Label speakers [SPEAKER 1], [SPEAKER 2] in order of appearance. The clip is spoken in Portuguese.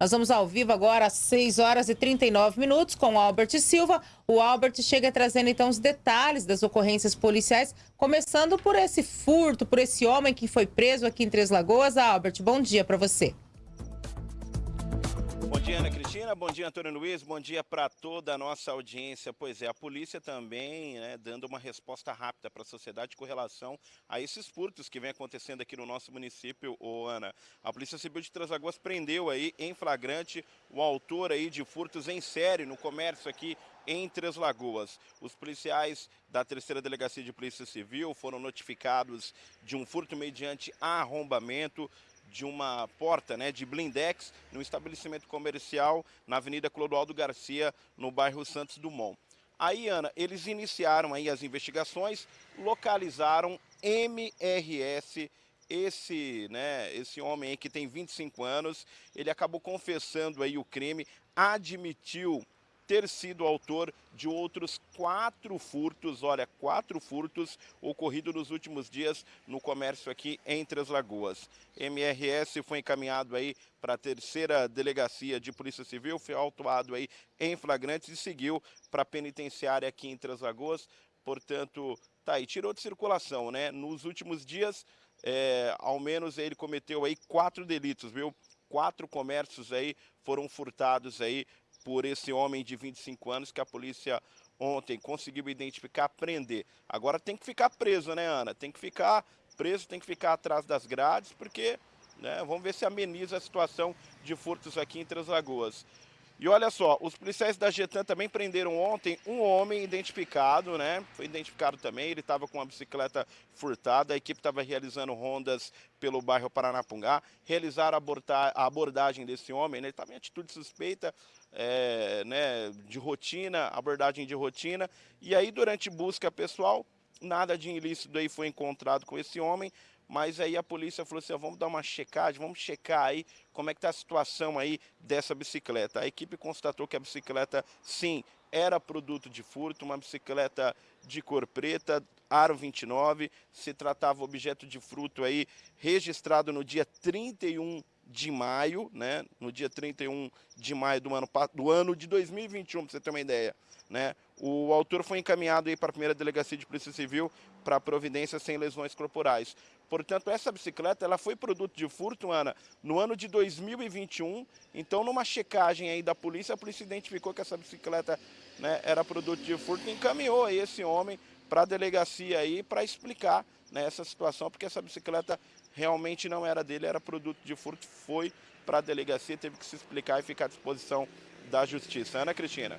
[SPEAKER 1] Nós vamos ao vivo agora às 6 horas e 39 minutos com o Albert Silva. O Albert chega trazendo então os detalhes das ocorrências policiais, começando por esse furto, por esse homem que foi preso aqui em Três Lagoas. Albert, bom dia para você.
[SPEAKER 2] Dia, Ana Cristina. Bom dia, Antônio Luiz. Bom dia para toda a nossa audiência. Pois é, a polícia também né, dando uma resposta rápida para a sociedade com relação a esses furtos que vem acontecendo aqui no nosso município, ô Ana. A Polícia Civil de Três Lagoas prendeu aí em flagrante o autor aí de furtos em série no comércio aqui em Três Lagoas. Os policiais da terceira delegacia de Polícia Civil foram notificados de um furto mediante arrombamento de uma porta né, de blindex no estabelecimento comercial na Avenida Clodoaldo Garcia, no bairro Santos Dumont. Aí, Ana, eles iniciaram aí as investigações, localizaram MRS, esse, né, esse homem que tem 25 anos, ele acabou confessando aí o crime, admitiu ter sido autor de outros quatro furtos, olha, quatro furtos ocorridos nos últimos dias no comércio aqui em Três Lagoas. MRS foi encaminhado aí para a terceira delegacia de Polícia Civil, foi autuado aí em flagrantes e seguiu para a penitenciária aqui em Três Lagoas, portanto, tá aí, tirou de circulação, né? Nos últimos dias, é, ao menos ele cometeu aí quatro delitos, viu? Quatro comércios aí foram furtados aí por esse homem de 25 anos que a polícia ontem conseguiu identificar, prender. Agora tem que ficar preso, né, Ana? Tem que ficar preso, tem que ficar atrás das grades, porque né, vamos ver se ameniza a situação de furtos aqui em Três Lagoas. E olha só, os policiais da Getan também prenderam ontem um homem identificado, né? Foi identificado também, ele estava com uma bicicleta furtada, a equipe estava realizando rondas pelo bairro Paranapungá, realizaram a abordagem desse homem, né? ele estava em atitude suspeita, é, né, de rotina, abordagem de rotina, e aí durante busca pessoal, nada de ilícito aí foi encontrado com esse homem, mas aí a polícia falou assim, vamos dar uma checagem, vamos checar aí como é que está a situação aí dessa bicicleta. A equipe constatou que a bicicleta, sim, era produto de furto, uma bicicleta de cor preta, aro 29, se tratava objeto de fruto aí registrado no dia 31 de maio, né, no dia 31 de maio do ano, do ano de 2021, para você ter uma ideia. Né? O autor foi encaminhado aí para a primeira delegacia de polícia civil para providência sem lesões corporais. Portanto, essa bicicleta ela foi produto de furto, Ana, no ano de 2021. Então, numa checagem aí da polícia, a polícia identificou que essa bicicleta né, era produto de furto e encaminhou aí esse homem para a delegacia aí para explicar né, essa situação, porque essa bicicleta realmente não era dele, era produto de furto, foi para a delegacia, teve que se explicar e ficar à disposição da justiça. Ana Cristina.